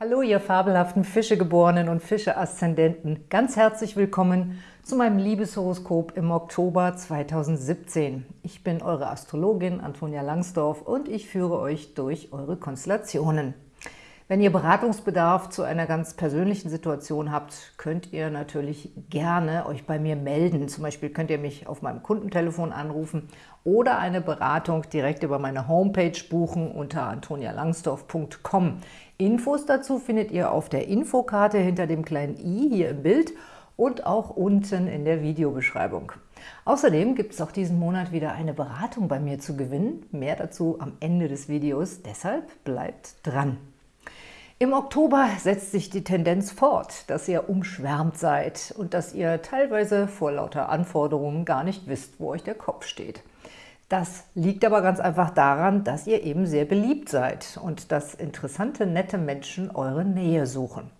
Hallo, ihr fabelhaften Fischegeborenen und Fische-Aszendenten. Ganz herzlich willkommen zu meinem Liebeshoroskop im Oktober 2017. Ich bin eure Astrologin Antonia Langsdorf und ich führe euch durch eure Konstellationen. Wenn ihr Beratungsbedarf zu einer ganz persönlichen Situation habt, könnt ihr natürlich gerne euch bei mir melden. Zum Beispiel könnt ihr mich auf meinem Kundentelefon anrufen oder eine Beratung direkt über meine Homepage buchen unter antonialangsdorf.com. Infos dazu findet ihr auf der Infokarte hinter dem kleinen i hier im Bild und auch unten in der Videobeschreibung. Außerdem gibt es auch diesen Monat wieder eine Beratung bei mir zu gewinnen. Mehr dazu am Ende des Videos, deshalb bleibt dran. Im Oktober setzt sich die Tendenz fort, dass ihr umschwärmt seid und dass ihr teilweise vor lauter Anforderungen gar nicht wisst, wo euch der Kopf steht. Das liegt aber ganz einfach daran, dass ihr eben sehr beliebt seid und dass interessante, nette Menschen eure Nähe suchen.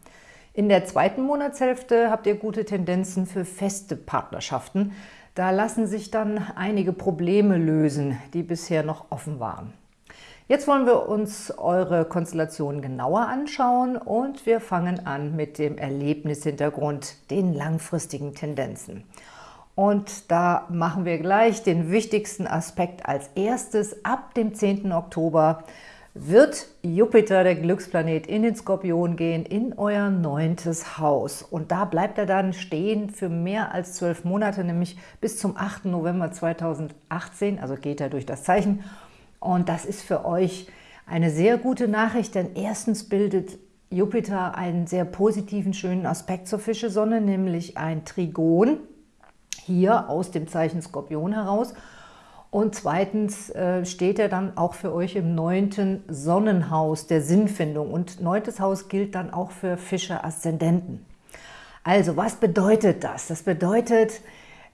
In der zweiten Monatshälfte habt ihr gute Tendenzen für feste Partnerschaften. Da lassen sich dann einige Probleme lösen, die bisher noch offen waren. Jetzt wollen wir uns eure Konstellation genauer anschauen und wir fangen an mit dem Erlebnishintergrund, den langfristigen Tendenzen. Und da machen wir gleich den wichtigsten Aspekt als erstes. Ab dem 10. Oktober wird Jupiter, der Glücksplanet, in den Skorpion gehen, in euer neuntes Haus. Und da bleibt er dann stehen für mehr als zwölf Monate, nämlich bis zum 8. November 2018, also geht er durch das Zeichen und das ist für euch eine sehr gute Nachricht, denn erstens bildet Jupiter einen sehr positiven, schönen Aspekt zur Fischesonne, nämlich ein Trigon, hier aus dem Zeichen Skorpion heraus. Und zweitens äh, steht er dann auch für euch im neunten Sonnenhaus der Sinnfindung. Und neuntes Haus gilt dann auch für Fische-Aszendenten. Also, was bedeutet das? Das bedeutet,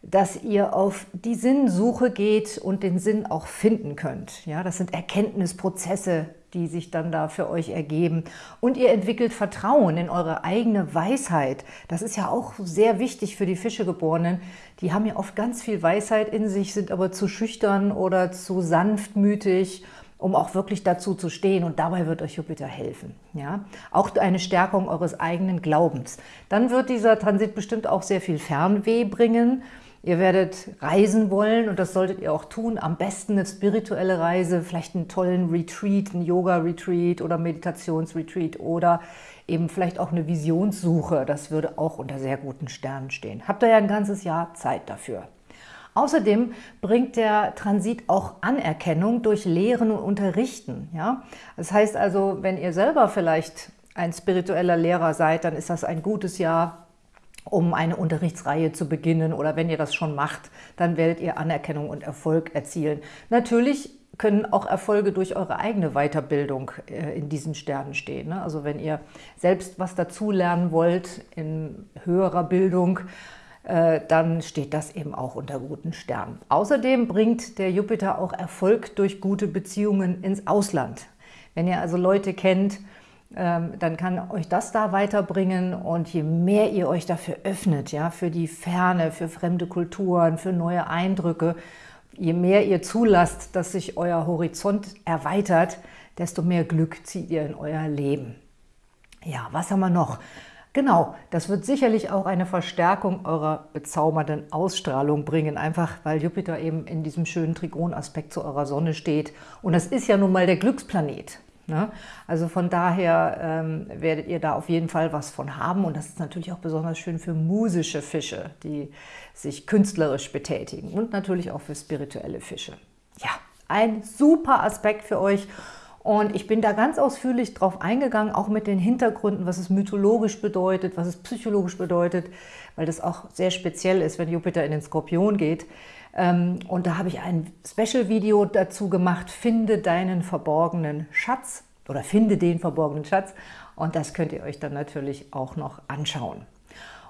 dass ihr auf die Sinnsuche geht und den Sinn auch finden könnt. Ja, das sind Erkenntnisprozesse, die sich dann da für euch ergeben. Und ihr entwickelt Vertrauen in eure eigene Weisheit. Das ist ja auch sehr wichtig für die Fischegeborenen. Die haben ja oft ganz viel Weisheit in sich, sind aber zu schüchtern oder zu sanftmütig, um auch wirklich dazu zu stehen. Und dabei wird euch Jupiter helfen. Ja? Auch eine Stärkung eures eigenen Glaubens. Dann wird dieser Transit bestimmt auch sehr viel Fernweh bringen. Ihr werdet reisen wollen und das solltet ihr auch tun. Am besten eine spirituelle Reise, vielleicht einen tollen Retreat, einen Yoga-Retreat oder Meditations-Retreat oder eben vielleicht auch eine Visionssuche. Das würde auch unter sehr guten Sternen stehen. Habt ihr ja ein ganzes Jahr Zeit dafür. Außerdem bringt der Transit auch Anerkennung durch Lehren und Unterrichten. Ja? Das heißt also, wenn ihr selber vielleicht ein spiritueller Lehrer seid, dann ist das ein gutes Jahr um eine Unterrichtsreihe zu beginnen oder wenn ihr das schon macht, dann werdet ihr Anerkennung und Erfolg erzielen. Natürlich können auch Erfolge durch eure eigene Weiterbildung äh, in diesen Sternen stehen. Ne? Also wenn ihr selbst was dazulernen wollt in höherer Bildung, äh, dann steht das eben auch unter guten Sternen. Außerdem bringt der Jupiter auch Erfolg durch gute Beziehungen ins Ausland. Wenn ihr also Leute kennt, dann kann euch das da weiterbringen und je mehr ihr euch dafür öffnet, ja, für die Ferne, für fremde Kulturen, für neue Eindrücke, je mehr ihr zulasst, dass sich euer Horizont erweitert, desto mehr Glück zieht ihr in euer Leben. Ja, was haben wir noch? Genau, das wird sicherlich auch eine Verstärkung eurer bezaubernden Ausstrahlung bringen, einfach weil Jupiter eben in diesem schönen Trigonaspekt zu eurer Sonne steht. Und das ist ja nun mal der Glücksplanet. Ne? Also von daher ähm, werdet ihr da auf jeden Fall was von haben und das ist natürlich auch besonders schön für musische Fische, die sich künstlerisch betätigen und natürlich auch für spirituelle Fische. Ja, ein super Aspekt für euch und ich bin da ganz ausführlich drauf eingegangen, auch mit den Hintergründen, was es mythologisch bedeutet, was es psychologisch bedeutet, weil das auch sehr speziell ist, wenn Jupiter in den Skorpion geht. Ähm, und da habe ich ein Special-Video dazu gemacht, finde deinen verborgenen Schatz oder finde den verborgenen Schatz. Und das könnt ihr euch dann natürlich auch noch anschauen.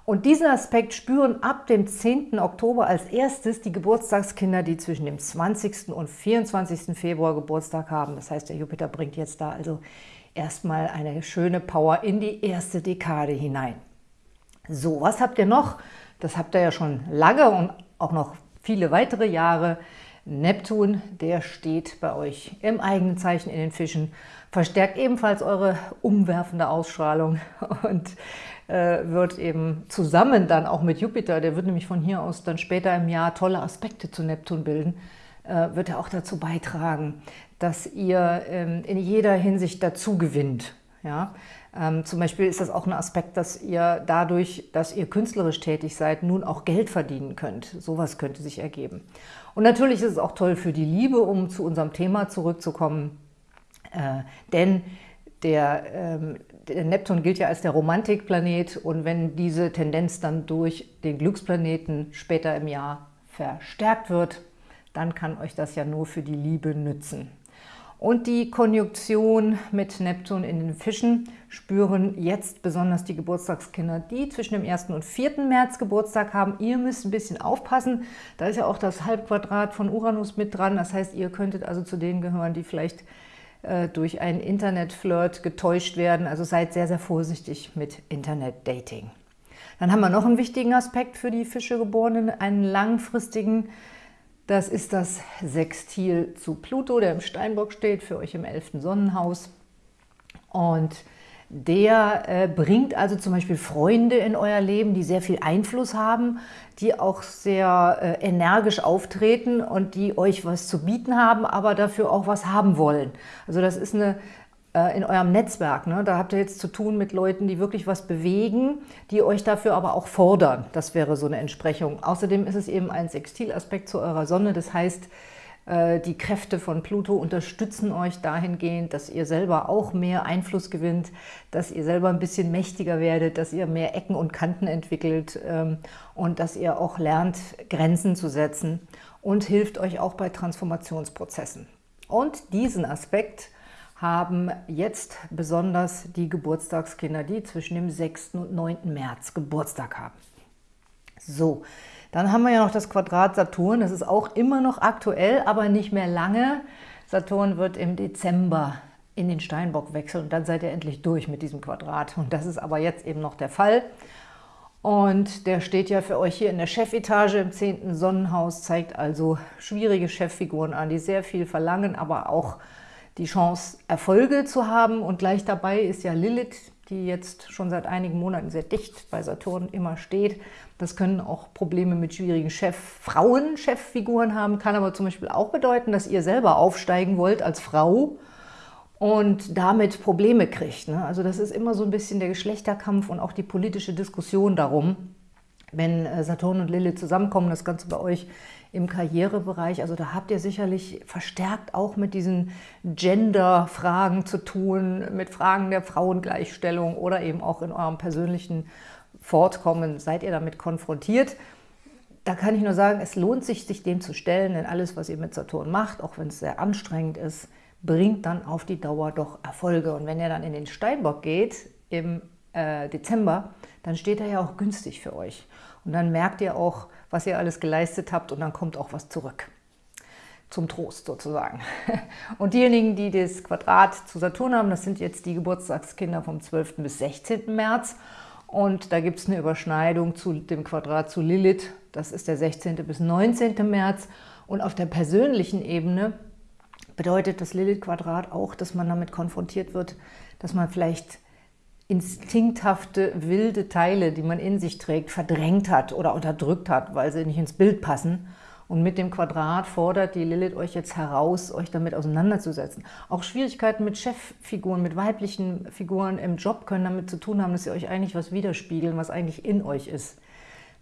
Und diesen Aspekt spüren ab dem 10. Oktober als erstes die Geburtstagskinder, die zwischen dem 20. und 24. Februar Geburtstag haben. Das heißt, der Jupiter bringt jetzt da also erstmal eine schöne Power in die erste Dekade hinein. So, was habt ihr noch? Das habt ihr ja schon lange und auch noch viele weitere Jahre. Neptun, der steht bei euch im eigenen Zeichen in den Fischen, verstärkt ebenfalls eure umwerfende Ausstrahlung und äh, wird eben zusammen dann auch mit Jupiter, der wird nämlich von hier aus dann später im Jahr tolle Aspekte zu Neptun bilden, äh, wird er auch dazu beitragen, dass ihr ähm, in jeder Hinsicht dazu gewinnt. Ja? Ähm, zum Beispiel ist das auch ein Aspekt, dass ihr dadurch, dass ihr künstlerisch tätig seid, nun auch Geld verdienen könnt. Sowas könnte sich ergeben. Und natürlich ist es auch toll für die Liebe, um zu unserem Thema zurückzukommen, äh, denn der, ähm, der, Neptun gilt ja als der Romantikplanet und wenn diese Tendenz dann durch den Glücksplaneten später im Jahr verstärkt wird, dann kann euch das ja nur für die Liebe nützen. Und die Konjunktion mit Neptun in den Fischen spüren jetzt besonders die Geburtstagskinder, die zwischen dem 1. und 4. März Geburtstag haben. Ihr müsst ein bisschen aufpassen, da ist ja auch das Halbquadrat von Uranus mit dran. Das heißt, ihr könntet also zu denen gehören, die vielleicht äh, durch einen Internetflirt getäuscht werden. Also seid sehr, sehr vorsichtig mit Internetdating. Dann haben wir noch einen wichtigen Aspekt für die Fischegeborenen, einen langfristigen das ist das Sextil zu Pluto, der im Steinbock steht, für euch im 11. Sonnenhaus. Und der äh, bringt also zum Beispiel Freunde in euer Leben, die sehr viel Einfluss haben, die auch sehr äh, energisch auftreten und die euch was zu bieten haben, aber dafür auch was haben wollen. Also das ist eine in eurem Netzwerk. Ne? Da habt ihr jetzt zu tun mit Leuten, die wirklich was bewegen, die euch dafür aber auch fordern. Das wäre so eine Entsprechung. Außerdem ist es eben ein Sextilaspekt zu eurer Sonne. Das heißt, äh, die Kräfte von Pluto unterstützen euch dahingehend, dass ihr selber auch mehr Einfluss gewinnt, dass ihr selber ein bisschen mächtiger werdet, dass ihr mehr Ecken und Kanten entwickelt ähm, und dass ihr auch lernt, Grenzen zu setzen und hilft euch auch bei Transformationsprozessen. Und diesen Aspekt haben jetzt besonders die Geburtstagskinder, die zwischen dem 6. und 9. März Geburtstag haben. So, dann haben wir ja noch das Quadrat Saturn. Das ist auch immer noch aktuell, aber nicht mehr lange. Saturn wird im Dezember in den Steinbock wechseln und dann seid ihr endlich durch mit diesem Quadrat. Und das ist aber jetzt eben noch der Fall. Und der steht ja für euch hier in der Chefetage im 10. Sonnenhaus, zeigt also schwierige Cheffiguren an, die sehr viel verlangen, aber auch die Chance, Erfolge zu haben. Und gleich dabei ist ja Lilith, die jetzt schon seit einigen Monaten sehr dicht bei Saturn immer steht. Das können auch Probleme mit schwierigen Chef Frauen, Cheffiguren haben, kann aber zum Beispiel auch bedeuten, dass ihr selber aufsteigen wollt als Frau und damit Probleme kriegt. Ne? Also das ist immer so ein bisschen der Geschlechterkampf und auch die politische Diskussion darum, wenn äh, Saturn und Lilith zusammenkommen, das Ganze bei euch im Karrierebereich. Also da habt ihr sicherlich verstärkt auch mit diesen Gender-Fragen zu tun, mit Fragen der Frauengleichstellung oder eben auch in eurem persönlichen Fortkommen seid ihr damit konfrontiert. Da kann ich nur sagen, es lohnt sich, sich dem zu stellen, denn alles, was ihr mit Saturn macht, auch wenn es sehr anstrengend ist, bringt dann auf die Dauer doch Erfolge. Und wenn ihr dann in den Steinbock geht im äh, Dezember, dann steht er ja auch günstig für euch. Und dann merkt ihr auch, was ihr alles geleistet habt und dann kommt auch was zurück. Zum Trost sozusagen. Und diejenigen, die das Quadrat zu Saturn haben, das sind jetzt die Geburtstagskinder vom 12. bis 16. März. Und da gibt es eine Überschneidung zu dem Quadrat zu Lilith. Das ist der 16. bis 19. März. Und auf der persönlichen Ebene bedeutet das Lilith-Quadrat auch, dass man damit konfrontiert wird, dass man vielleicht instinkthafte, wilde Teile, die man in sich trägt, verdrängt hat oder unterdrückt hat, weil sie nicht ins Bild passen. Und mit dem Quadrat fordert die Lilith euch jetzt heraus, euch damit auseinanderzusetzen. Auch Schwierigkeiten mit Cheffiguren, mit weiblichen Figuren im Job können damit zu tun haben, dass sie euch eigentlich was widerspiegeln, was eigentlich in euch ist.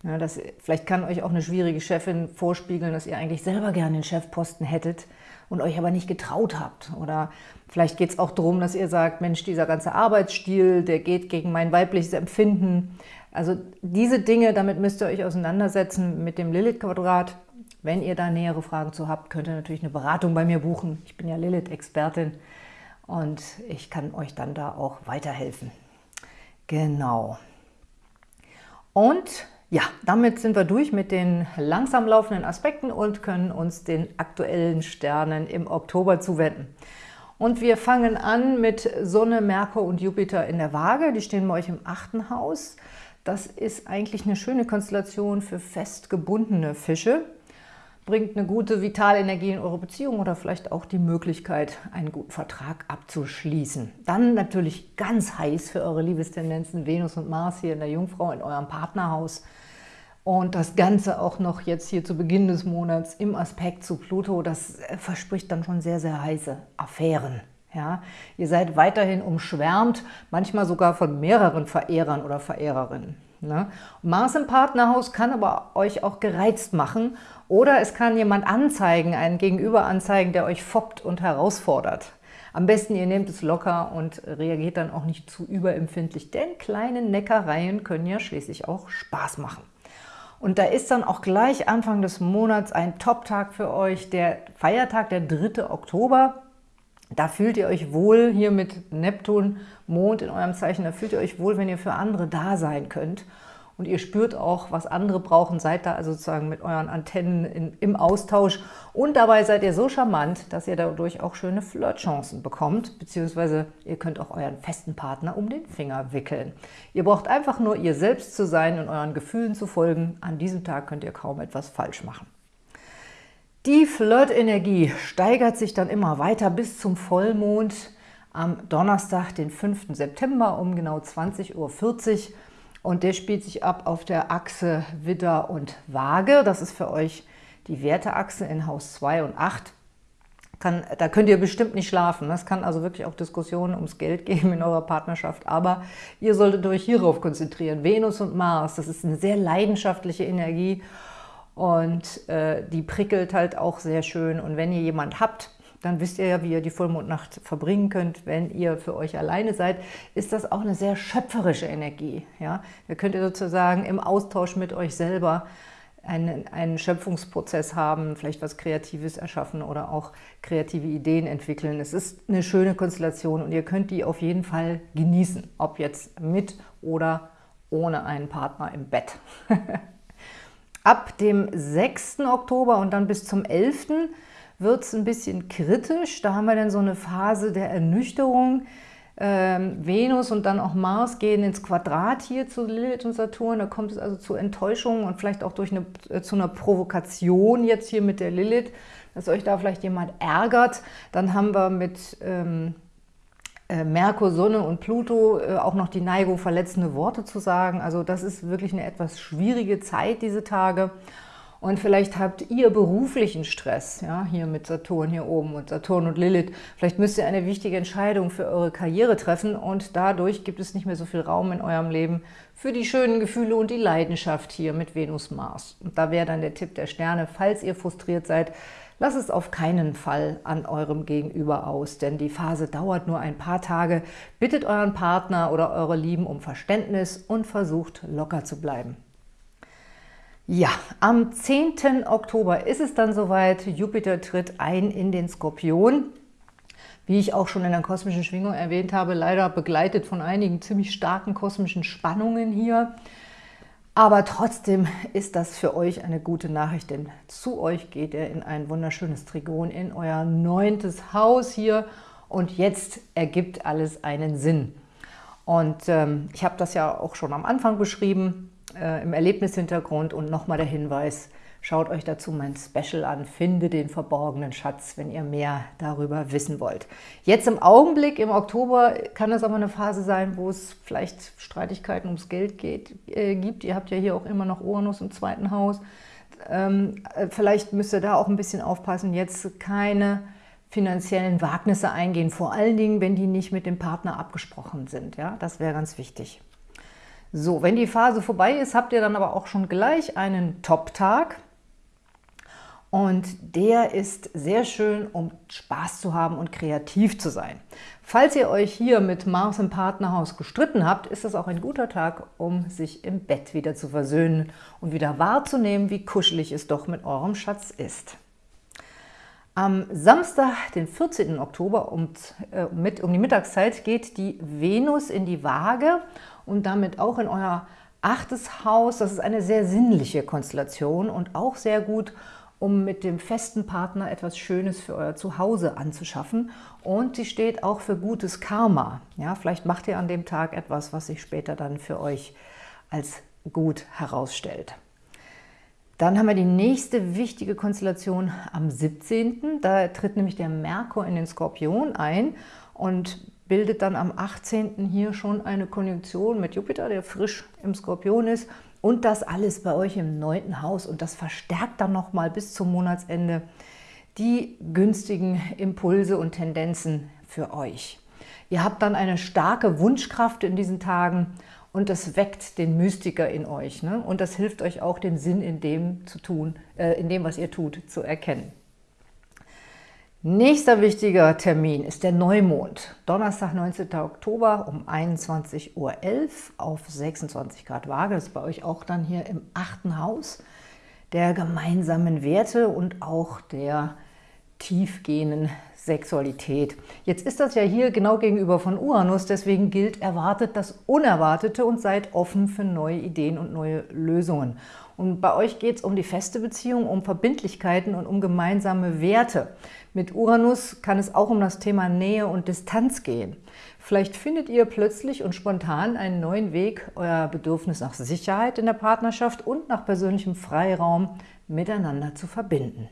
Ja, das, vielleicht kann euch auch eine schwierige Chefin vorspiegeln, dass ihr eigentlich selber gerne den Chefposten hättet und euch aber nicht getraut habt. Oder vielleicht geht es auch darum, dass ihr sagt, Mensch, dieser ganze Arbeitsstil, der geht gegen mein weibliches Empfinden. Also diese Dinge, damit müsst ihr euch auseinandersetzen mit dem Lilith-Quadrat. Wenn ihr da nähere Fragen zu habt, könnt ihr natürlich eine Beratung bei mir buchen. Ich bin ja Lilith-Expertin und ich kann euch dann da auch weiterhelfen. Genau. Und ja, damit sind wir durch mit den langsam laufenden Aspekten und können uns den aktuellen Sternen im Oktober zuwenden. Und wir fangen an mit Sonne, Merkur und Jupiter in der Waage. Die stehen bei euch im achten Haus. Das ist eigentlich eine schöne Konstellation für fest gebundene Fische. bringt eine gute Vitalenergie in eure Beziehung oder vielleicht auch die Möglichkeit, einen guten Vertrag abzuschließen. Dann natürlich ganz heiß für eure Liebestendenzen Venus und Mars hier in der Jungfrau in eurem Partnerhaus. Und das Ganze auch noch jetzt hier zu Beginn des Monats im Aspekt zu Pluto, das äh, verspricht dann schon sehr, sehr heiße Affären. Ja, ihr seid weiterhin umschwärmt, manchmal sogar von mehreren Verehrern oder Verehrerinnen. Ne? Mars im Partnerhaus kann aber euch auch gereizt machen oder es kann jemand anzeigen, einen Gegenüber anzeigen, der euch foppt und herausfordert. Am besten ihr nehmt es locker und reagiert dann auch nicht zu überempfindlich, denn kleine Neckereien können ja schließlich auch Spaß machen. Und da ist dann auch gleich Anfang des Monats ein Top-Tag für euch, der Feiertag, der 3. Oktober. Da fühlt ihr euch wohl hier mit Neptun, Mond in eurem Zeichen, da fühlt ihr euch wohl, wenn ihr für andere da sein könnt. Und ihr spürt auch, was andere brauchen, seid da also sozusagen mit euren Antennen in, im Austausch. Und dabei seid ihr so charmant, dass ihr dadurch auch schöne Flirtchancen bekommt, beziehungsweise ihr könnt auch euren festen Partner um den Finger wickeln. Ihr braucht einfach nur ihr selbst zu sein und euren Gefühlen zu folgen. An diesem Tag könnt ihr kaum etwas falsch machen. Die Flirtenergie steigert sich dann immer weiter bis zum Vollmond am Donnerstag, den 5. September um genau 20.40 Uhr. Und der spielt sich ab auf der Achse Widder und Waage. Das ist für euch die Werteachse in Haus 2 und 8. Kann, da könnt ihr bestimmt nicht schlafen. Es kann also wirklich auch Diskussionen ums Geld geben in eurer Partnerschaft. Aber ihr solltet euch hierauf konzentrieren. Venus und Mars, das ist eine sehr leidenschaftliche Energie und äh, die prickelt halt auch sehr schön. Und wenn ihr jemand habt, dann wisst ihr ja, wie ihr die Vollmondnacht verbringen könnt. Wenn ihr für euch alleine seid, ist das auch eine sehr schöpferische Energie. Ja? Da könnt ihr sozusagen im Austausch mit euch selber einen, einen Schöpfungsprozess haben, vielleicht was Kreatives erschaffen oder auch kreative Ideen entwickeln. Es ist eine schöne Konstellation und ihr könnt die auf jeden Fall genießen, ob jetzt mit oder ohne einen Partner im Bett. Ab dem 6. Oktober und dann bis zum 11. wird es ein bisschen kritisch. Da haben wir dann so eine Phase der Ernüchterung. Ähm, Venus und dann auch Mars gehen ins Quadrat hier zu Lilith und Saturn. Da kommt es also zu Enttäuschungen und vielleicht auch durch eine, äh, zu einer Provokation jetzt hier mit der Lilith, dass euch da vielleicht jemand ärgert. Dann haben wir mit... Ähm, äh, Merkur, Sonne und Pluto äh, auch noch die Neigung, verletzende Worte zu sagen. Also das ist wirklich eine etwas schwierige Zeit, diese Tage. Und vielleicht habt ihr beruflichen Stress, ja, hier mit Saturn hier oben und Saturn und Lilith. Vielleicht müsst ihr eine wichtige Entscheidung für eure Karriere treffen und dadurch gibt es nicht mehr so viel Raum in eurem Leben für die schönen Gefühle und die Leidenschaft hier mit Venus-Mars. Und da wäre dann der Tipp der Sterne, falls ihr frustriert seid, Lass es auf keinen Fall an eurem Gegenüber aus, denn die Phase dauert nur ein paar Tage. Bittet euren Partner oder eure Lieben um Verständnis und versucht locker zu bleiben. Ja, am 10. Oktober ist es dann soweit. Jupiter tritt ein in den Skorpion. Wie ich auch schon in der kosmischen Schwingung erwähnt habe, leider begleitet von einigen ziemlich starken kosmischen Spannungen hier. Aber trotzdem ist das für euch eine gute Nachricht, denn zu euch geht er in ein wunderschönes Trigon, in euer neuntes Haus hier und jetzt ergibt alles einen Sinn. Und ähm, ich habe das ja auch schon am Anfang beschrieben, äh, im Erlebnishintergrund und nochmal der Hinweis, Schaut euch dazu mein Special an, finde den verborgenen Schatz, wenn ihr mehr darüber wissen wollt. Jetzt im Augenblick, im Oktober, kann es aber eine Phase sein, wo es vielleicht Streitigkeiten ums Geld geht, äh, gibt. Ihr habt ja hier auch immer noch Uranus im zweiten Haus. Ähm, äh, vielleicht müsst ihr da auch ein bisschen aufpassen, jetzt keine finanziellen Wagnisse eingehen, vor allen Dingen, wenn die nicht mit dem Partner abgesprochen sind. Ja, Das wäre ganz wichtig. So, wenn die Phase vorbei ist, habt ihr dann aber auch schon gleich einen Top-Tag. Und der ist sehr schön, um Spaß zu haben und kreativ zu sein. Falls ihr euch hier mit Mars im Partnerhaus gestritten habt, ist das auch ein guter Tag, um sich im Bett wieder zu versöhnen und wieder wahrzunehmen, wie kuschelig es doch mit eurem Schatz ist. Am Samstag, den 14. Oktober um, äh, mit, um die Mittagszeit geht die Venus in die Waage und damit auch in euer achtes Haus. Das ist eine sehr sinnliche Konstellation und auch sehr gut, um mit dem festen Partner etwas Schönes für euer Zuhause anzuschaffen. Und sie steht auch für gutes Karma. Ja, vielleicht macht ihr an dem Tag etwas, was sich später dann für euch als gut herausstellt. Dann haben wir die nächste wichtige Konstellation am 17. Da tritt nämlich der Merkur in den Skorpion ein und bildet dann am 18. hier schon eine Konjunktion mit Jupiter, der frisch im Skorpion ist. Und das alles bei euch im neunten Haus. Und das verstärkt dann nochmal bis zum Monatsende die günstigen Impulse und Tendenzen für euch. Ihr habt dann eine starke Wunschkraft in diesen Tagen und das weckt den Mystiker in euch. Ne? Und das hilft euch auch, den Sinn in dem, zu tun, äh, in dem, was ihr tut, zu erkennen. Nächster wichtiger Termin ist der Neumond. Donnerstag, 19. Oktober um 21.11 Uhr auf 26 Grad Waage. Das ist bei euch auch dann hier im achten Haus der gemeinsamen Werte und auch der tiefgehenden Sexualität. Jetzt ist das ja hier genau gegenüber von Uranus, deswegen gilt, erwartet das Unerwartete und seid offen für neue Ideen und neue Lösungen. Und bei euch geht es um die feste Beziehung, um Verbindlichkeiten und um gemeinsame Werte. Mit Uranus kann es auch um das Thema Nähe und Distanz gehen. Vielleicht findet ihr plötzlich und spontan einen neuen Weg, euer Bedürfnis nach Sicherheit in der Partnerschaft und nach persönlichem Freiraum miteinander zu verbinden.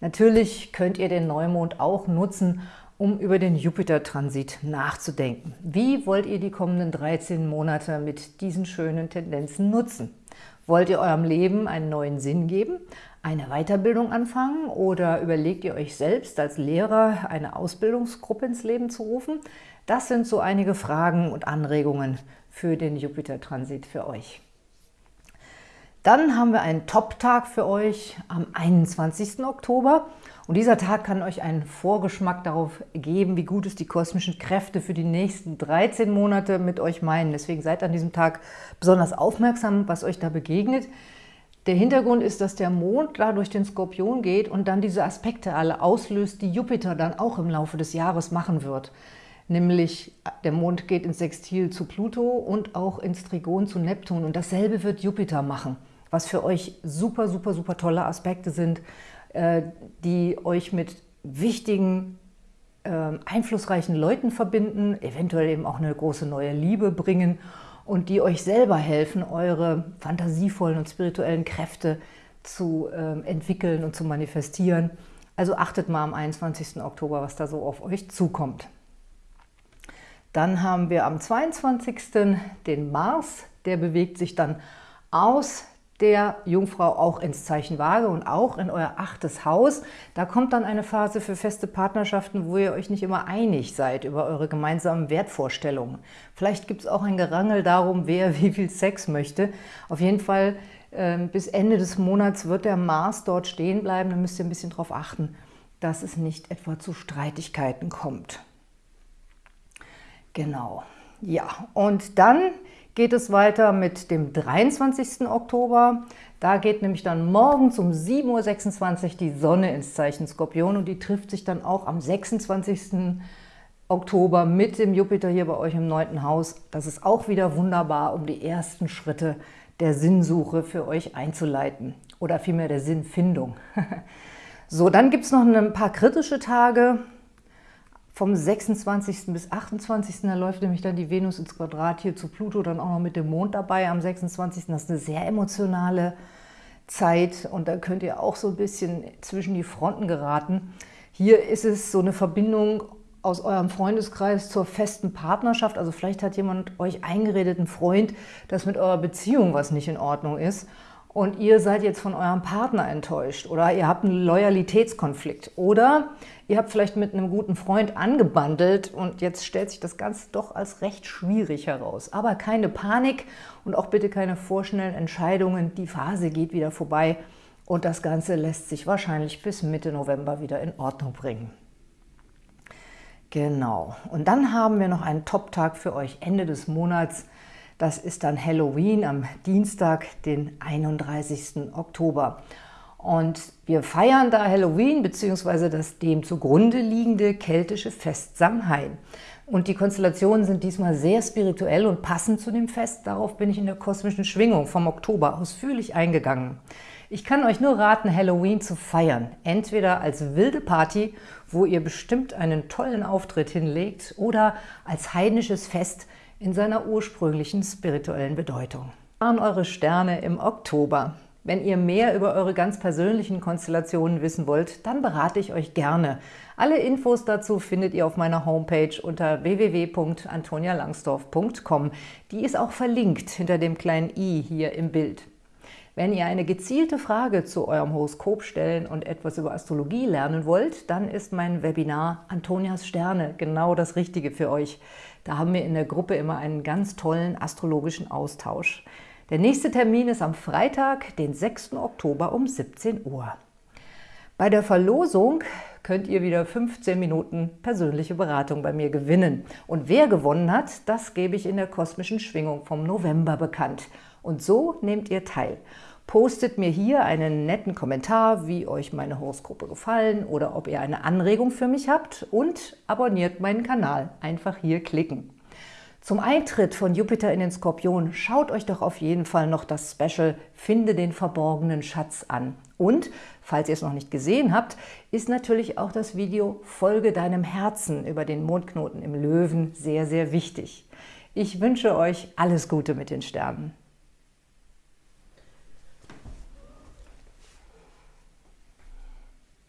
Natürlich könnt ihr den Neumond auch nutzen, um über den Jupiter-Transit nachzudenken. Wie wollt ihr die kommenden 13 Monate mit diesen schönen Tendenzen nutzen? Wollt ihr eurem Leben einen neuen Sinn geben, eine Weiterbildung anfangen oder überlegt ihr euch selbst als Lehrer eine Ausbildungsgruppe ins Leben zu rufen? Das sind so einige Fragen und Anregungen für den Jupiter-Transit für euch. Dann haben wir einen Top-Tag für euch am 21. Oktober. Und dieser Tag kann euch einen Vorgeschmack darauf geben, wie gut es die kosmischen Kräfte für die nächsten 13 Monate mit euch meinen. Deswegen seid an diesem Tag besonders aufmerksam, was euch da begegnet. Der Hintergrund ist, dass der Mond da durch den Skorpion geht und dann diese Aspekte alle auslöst, die Jupiter dann auch im Laufe des Jahres machen wird. Nämlich der Mond geht ins Sextil zu Pluto und auch ins Trigon zu Neptun. Und dasselbe wird Jupiter machen was für euch super, super, super tolle Aspekte sind, äh, die euch mit wichtigen, ähm, einflussreichen Leuten verbinden, eventuell eben auch eine große neue Liebe bringen und die euch selber helfen, eure fantasievollen und spirituellen Kräfte zu ähm, entwickeln und zu manifestieren. Also achtet mal am 21. Oktober, was da so auf euch zukommt. Dann haben wir am 22. den Mars, der bewegt sich dann aus der Jungfrau auch ins Zeichen Waage und auch in euer achtes Haus. Da kommt dann eine Phase für feste Partnerschaften, wo ihr euch nicht immer einig seid über eure gemeinsamen Wertvorstellungen. Vielleicht gibt es auch ein Gerangel darum, wer wie viel Sex möchte. Auf jeden Fall äh, bis Ende des Monats wird der Mars dort stehen bleiben. Da müsst ihr ein bisschen darauf achten, dass es nicht etwa zu Streitigkeiten kommt. Genau. Ja, und dann geht es weiter mit dem 23. Oktober. Da geht nämlich dann morgens um 7.26 Uhr die Sonne ins Zeichen Skorpion und die trifft sich dann auch am 26. Oktober mit dem Jupiter hier bei euch im neunten Haus. Das ist auch wieder wunderbar, um die ersten Schritte der Sinnsuche für euch einzuleiten oder vielmehr der Sinnfindung. so, dann gibt es noch ein paar kritische Tage. Vom 26. bis 28. Da läuft nämlich dann die Venus ins Quadrat hier zu Pluto, dann auch noch mit dem Mond dabei am 26. Das ist eine sehr emotionale Zeit und da könnt ihr auch so ein bisschen zwischen die Fronten geraten. Hier ist es so eine Verbindung aus eurem Freundeskreis zur festen Partnerschaft. Also vielleicht hat jemand euch eingeredet, ein Freund, dass mit eurer Beziehung was nicht in Ordnung ist und ihr seid jetzt von eurem Partner enttäuscht oder ihr habt einen Loyalitätskonflikt oder ihr habt vielleicht mit einem guten Freund angebandelt und jetzt stellt sich das Ganze doch als recht schwierig heraus. Aber keine Panik und auch bitte keine vorschnellen Entscheidungen. Die Phase geht wieder vorbei und das Ganze lässt sich wahrscheinlich bis Mitte November wieder in Ordnung bringen. Genau. Und dann haben wir noch einen Top-Tag für euch Ende des Monats. Das ist dann Halloween am Dienstag, den 31. Oktober. Und wir feiern da Halloween bzw. das dem zugrunde liegende keltische Fest Samhain. Und die Konstellationen sind diesmal sehr spirituell und passend zu dem Fest. Darauf bin ich in der kosmischen Schwingung vom Oktober ausführlich eingegangen. Ich kann euch nur raten, Halloween zu feiern. Entweder als wilde Party, wo ihr bestimmt einen tollen Auftritt hinlegt, oder als heidnisches Fest, in seiner ursprünglichen spirituellen Bedeutung. Waren eure Sterne im Oktober. Wenn ihr mehr über eure ganz persönlichen Konstellationen wissen wollt, dann berate ich euch gerne. Alle Infos dazu findet ihr auf meiner Homepage unter www.antonialangsdorf.com. Die ist auch verlinkt hinter dem kleinen i hier im Bild. Wenn ihr eine gezielte Frage zu eurem Horoskop stellen und etwas über Astrologie lernen wollt, dann ist mein Webinar Antonias Sterne genau das Richtige für euch. Da haben wir in der Gruppe immer einen ganz tollen astrologischen Austausch. Der nächste Termin ist am Freitag, den 6. Oktober um 17 Uhr. Bei der Verlosung könnt ihr wieder 15 Minuten persönliche Beratung bei mir gewinnen. Und wer gewonnen hat, das gebe ich in der kosmischen Schwingung vom November bekannt. Und so nehmt ihr teil. Postet mir hier einen netten Kommentar, wie euch meine Horoskope gefallen oder ob ihr eine Anregung für mich habt und abonniert meinen Kanal. Einfach hier klicken. Zum Eintritt von Jupiter in den Skorpion schaut euch doch auf jeden Fall noch das Special Finde den verborgenen Schatz an. Und, falls ihr es noch nicht gesehen habt, ist natürlich auch das Video Folge deinem Herzen über den Mondknoten im Löwen sehr, sehr wichtig. Ich wünsche euch alles Gute mit den Sternen.